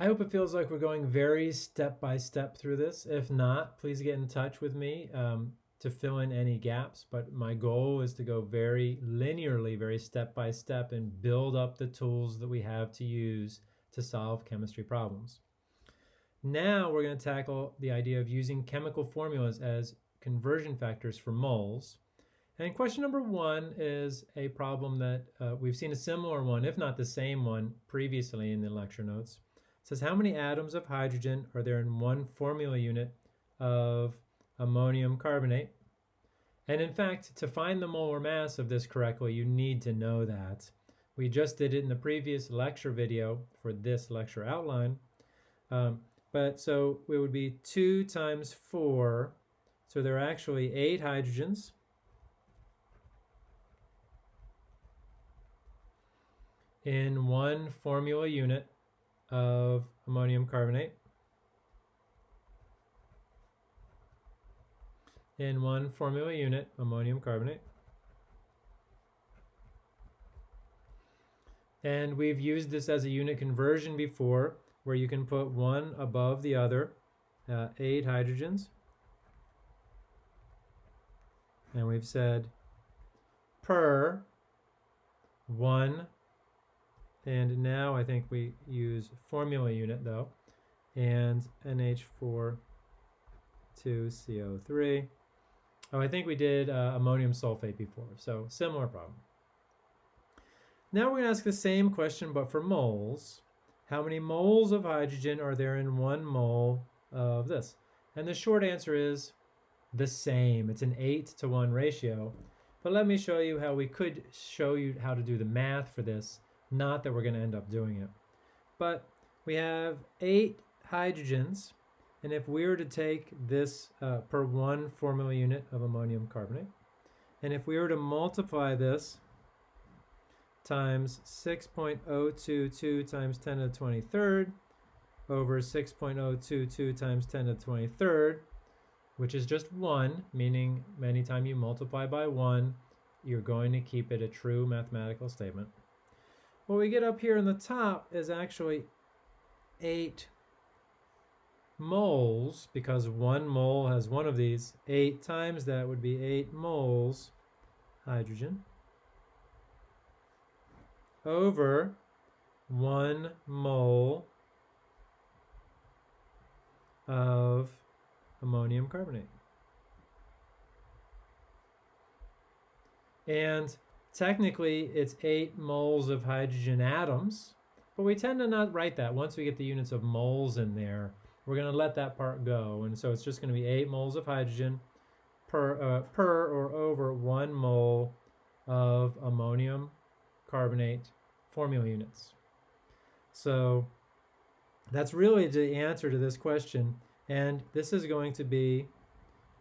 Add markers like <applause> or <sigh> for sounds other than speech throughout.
I hope it feels like we're going very step by step through this. If not, please get in touch with me um, to fill in any gaps. But my goal is to go very linearly, very step by step, and build up the tools that we have to use to solve chemistry problems. Now we're going to tackle the idea of using chemical formulas as conversion factors for moles. And question number one is a problem that uh, we've seen a similar one, if not the same one, previously in the lecture notes. Says how many atoms of hydrogen are there in one formula unit of ammonium carbonate? And in fact, to find the molar mass of this correctly, you need to know that. We just did it in the previous lecture video for this lecture outline. Um, but so it would be 2 times 4. So there are actually 8 hydrogens. in one formula unit of ammonium carbonate. In one formula unit, ammonium carbonate. And we've used this as a unit conversion before, where you can put one above the other, uh, eight hydrogens. And we've said per one and now I think we use formula unit though. And NH4 2CO3. Oh, I think we did uh, ammonium sulfate before, so similar problem. Now we're going to ask the same question, but for moles. How many moles of hydrogen are there in one mole of this? And the short answer is the same. It's an 8 to 1 ratio. But let me show you how we could show you how to do the math for this not that we're going to end up doing it. But we have eight hydrogens, and if we were to take this uh, per one formula unit of ammonium carbonate, and if we were to multiply this times 6.022 times 10 to the 23rd over 6.022 times 10 to the 23rd, which is just 1, meaning anytime you multiply by 1, you're going to keep it a true mathematical statement. What we get up here in the top is actually 8 moles, because one mole has one of these. 8 times that would be 8 moles hydrogen over 1 mole of ammonium carbonate. And Technically, it's 8 moles of hydrogen atoms, but we tend to not write that. Once we get the units of moles in there, we're going to let that part go. And so it's just going to be 8 moles of hydrogen per, uh, per or over 1 mole of ammonium carbonate formula units. So that's really the answer to this question. And this is going to be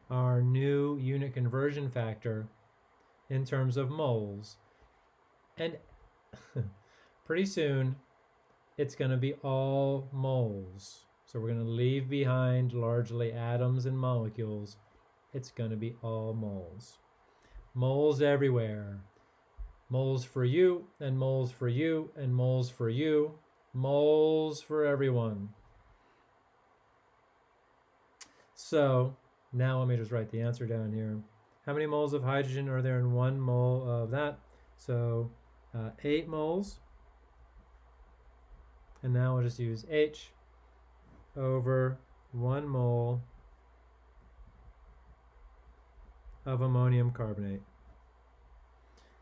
our new unit conversion factor in terms of moles. And <laughs> pretty soon, it's going to be all moles. So we're going to leave behind largely atoms and molecules. It's going to be all moles. Moles everywhere. Moles for you, and moles for you, and moles for you. Moles for everyone. So now let me just write the answer down here. How many moles of hydrogen are there in one mole of that? So uh, 8 moles. And now we'll just use H over 1 mole of ammonium carbonate.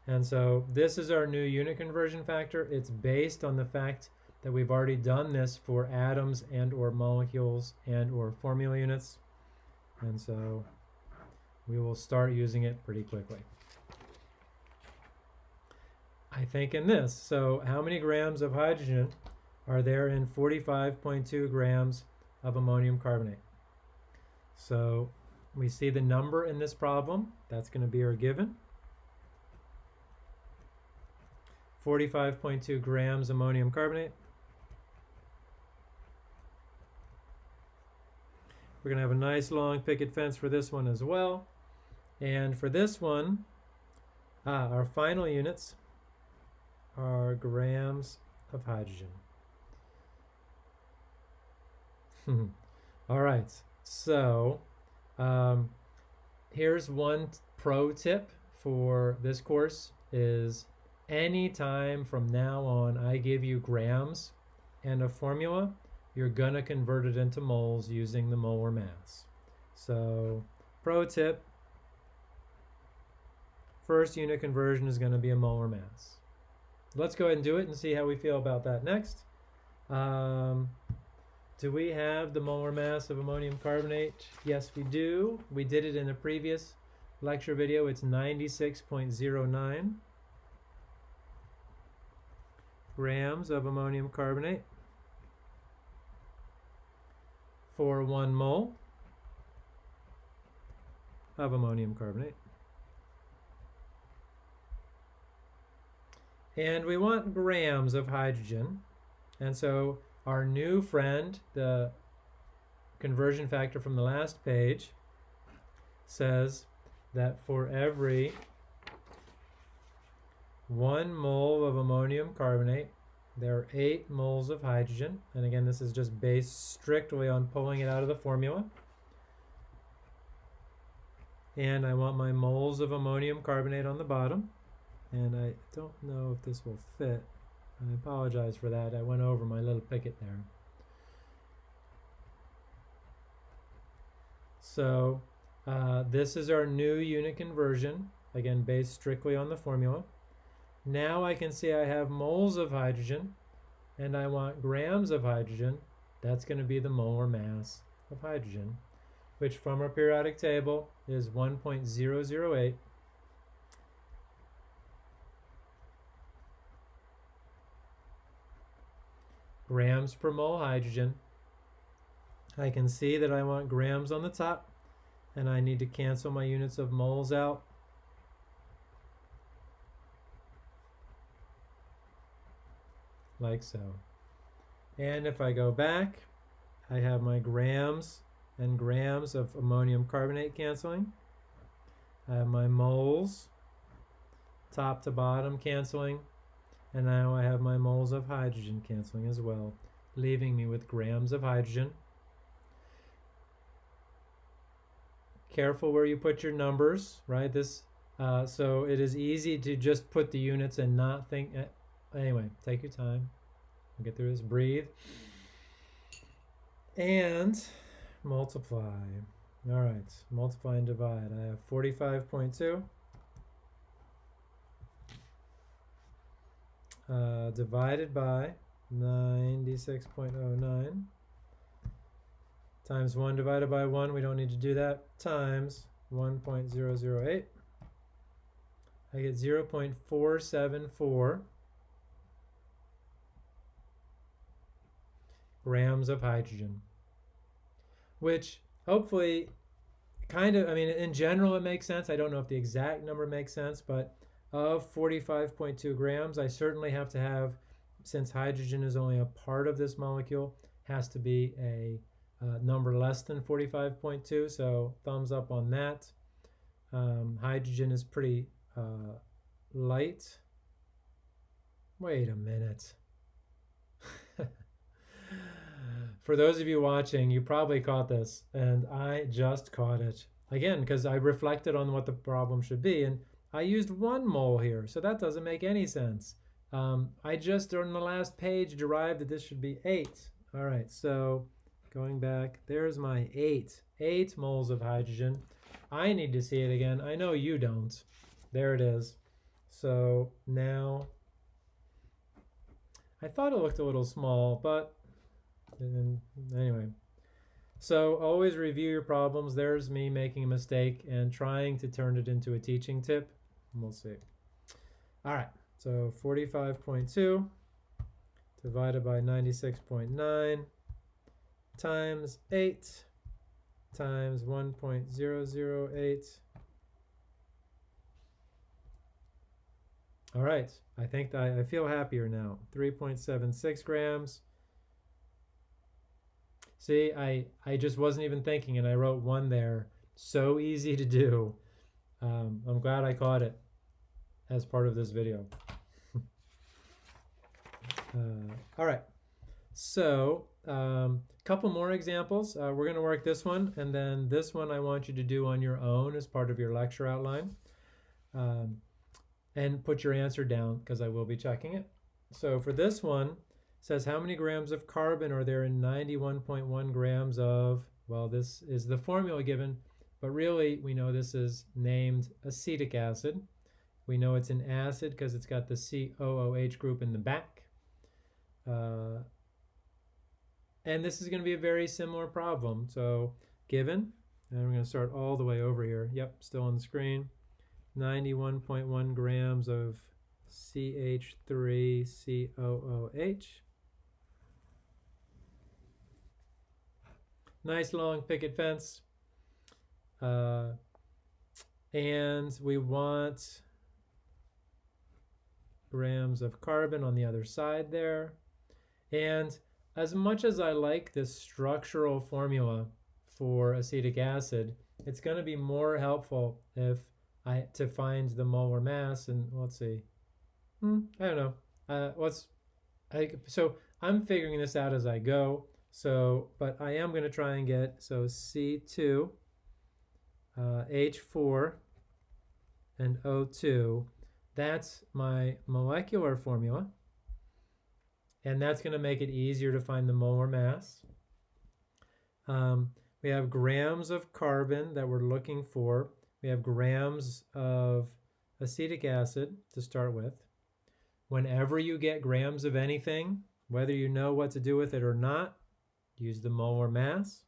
And so this is our new unit conversion factor. It's based on the fact that we've already done this for atoms and or molecules and or formula units. And so we will start using it pretty quickly. I think in this, so how many grams of hydrogen are there in 45.2 grams of ammonium carbonate? So we see the number in this problem, that's going to be our given. 45.2 grams ammonium carbonate. We're going to have a nice long picket fence for this one as well. And for this one, ah, our final units are grams of hydrogen. <laughs> All right. So um, here's one pro tip for this course is anytime from now on I give you grams and a formula, you're gonna convert it into moles using the molar mass. So pro tip, first unit conversion is gonna be a molar mass. Let's go ahead and do it and see how we feel about that next. Um, do we have the molar mass of ammonium carbonate? Yes, we do. We did it in the previous lecture video. It's 96.09 grams of ammonium carbonate for one mole of ammonium carbonate. And we want grams of hydrogen. And so our new friend, the conversion factor from the last page, says that for every one mole of ammonium carbonate, there are eight moles of hydrogen. And again, this is just based strictly on pulling it out of the formula. And I want my moles of ammonium carbonate on the bottom. And I don't know if this will fit. I apologize for that. I went over my little picket there. So uh, this is our new unit conversion, again based strictly on the formula. Now I can see I have moles of hydrogen and I want grams of hydrogen. That's going to be the molar mass of hydrogen, which from our periodic table is 1.008 grams per mole hydrogen. I can see that I want grams on the top and I need to cancel my units of moles out. Like so. And if I go back, I have my grams and grams of ammonium carbonate canceling. I have my moles, top to bottom canceling. And now I have my moles of hydrogen canceling as well, leaving me with grams of hydrogen. Careful where you put your numbers, right? This, uh, so it is easy to just put the units and not think. Uh, anyway, take your time. We'll get through this. Breathe. And multiply. All right, multiply and divide. I have 45.2 uh, divided by 96.09 times 1 divided by 1, we don't need to do that, times 1.008. I get 0.474 grams of hydrogen, which hopefully kind of, I mean, in general it makes sense. I don't know if the exact number makes sense, but of 45.2 grams. I certainly have to have, since hydrogen is only a part of this molecule, has to be a uh, number less than 45.2. So thumbs up on that. Um, hydrogen is pretty uh, light. Wait a minute. <laughs> For those of you watching, you probably caught this, and I just caught it. Again, because I reflected on what the problem should be, and I used one mole here, so that doesn't make any sense. Um, I just on the last page derived that this should be 8. All right, so going back, there's my 8. 8 moles of hydrogen. I need to see it again. I know you don't. There it is. So now, I thought it looked a little small, but anyway. So always review your problems. There's me making a mistake and trying to turn it into a teaching tip. We'll see. All right, so 45.2 divided by 96.9 times 8 times 1.008. All right, I think I, I feel happier now. 3.76 grams. See, I, I just wasn't even thinking and I wrote one there. So easy to do. Um, I'm glad I caught it as part of this video. <laughs> uh, all right, So, a um, couple more examples. Uh, we're going to work this one, and then this one I want you to do on your own as part of your lecture outline. Um, and put your answer down because I will be checking it. So for this one, says how many grams of carbon are there in 91.1 grams of, well, this is the formula given, but really we know this is named acetic acid. We know it's an acid because it's got the COOH group in the back. Uh, and this is going to be a very similar problem. So given, and we're going to start all the way over here. Yep, still on the screen. 91.1 grams of CH3COOH. Nice long picket fence. Uh, and we want grams of carbon on the other side there. And as much as I like this structural formula for acetic acid, it's going to be more helpful if I to find the molar mass and let's see. Hmm, I don't know. Uh, what's I so I'm figuring this out as I go. So, but I am going to try and get so C2, uh, H4, and O2. That's my molecular formula. And that's going to make it easier to find the molar mass. Um, we have grams of carbon that we're looking for. We have grams of acetic acid to start with. Whenever you get grams of anything, whether you know what to do with it or not, use the molar mass.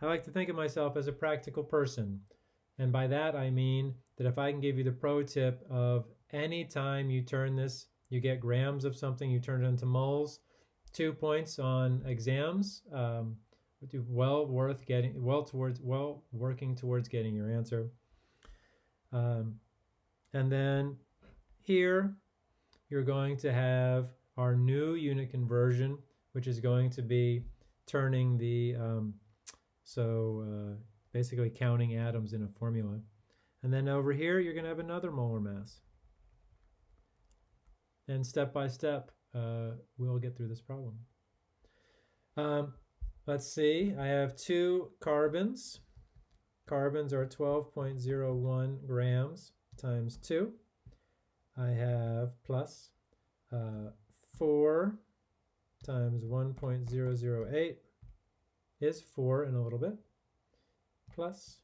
I like to think of myself as a practical person. And by that I mean that if I can give you the pro tip of any time you turn this, you get grams of something, you turn it into moles, two points on exams. Um, well worth getting well towards well working towards getting your answer um, and then here you're going to have our new unit conversion which is going to be turning the um, so uh, basically counting atoms in a formula and then over here you're going to have another molar mass and step by step uh, we'll get through this problem um, Let's see, I have two carbons. Carbons are 12.01 grams times 2. I have plus uh, 4 times 1.008 is 4 in a little bit. Plus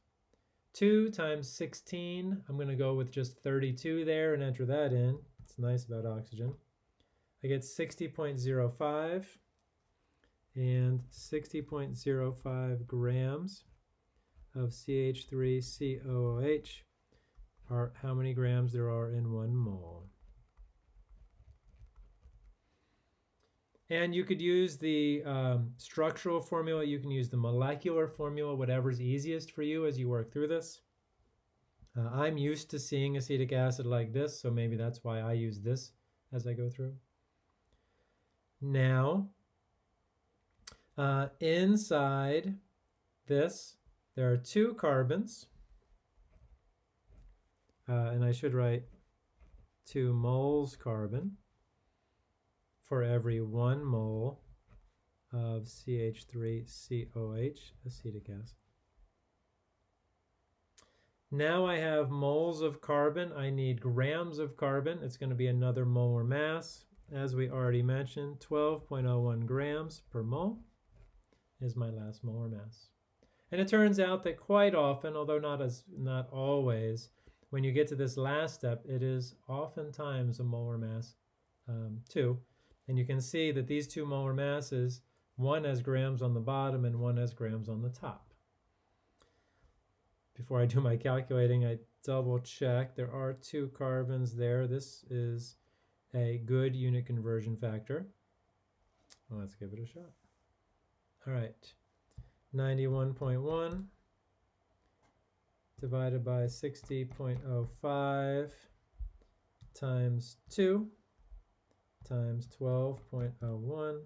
2 times 16, I'm going to go with just 32 there and enter that in. It's nice about oxygen. I get 60.05 and 60.05 grams of CH3COOH are how many grams there are in one mole. And you could use the um, structural formula, you can use the molecular formula, whatever's easiest for you as you work through this. Uh, I'm used to seeing acetic acid like this, so maybe that's why I use this as I go through. Now, uh, inside this, there are two carbons. Uh, and I should write two moles carbon for every one mole of CH3COH, acetic acid. Now I have moles of carbon. I need grams of carbon. It's going to be another molar mass. As we already mentioned, 12.01 grams per mole is my last molar mass. And it turns out that quite often, although not as not always, when you get to this last step, it is oftentimes a molar mass um, too. And you can see that these two molar masses, one has grams on the bottom and one has grams on the top. Before I do my calculating, I double check. There are two carbons there. This is a good unit conversion factor. Let's give it a shot. All right, 91.1 divided by 60.05 times 2 times 12.01.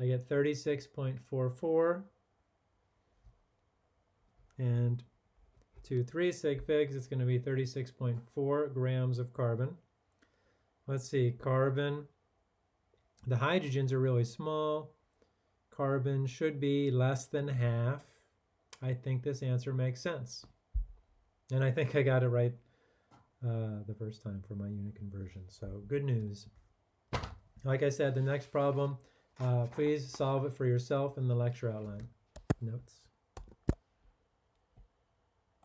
I get 36.44. And to 3 sig figs, it's going to be 36.4 grams of carbon. Let's see, carbon. The hydrogens are really small. Carbon should be less than half. I think this answer makes sense. And I think I got it right uh, the first time for my unit conversion. So good news. Like I said, the next problem, uh, please solve it for yourself in the lecture outline notes.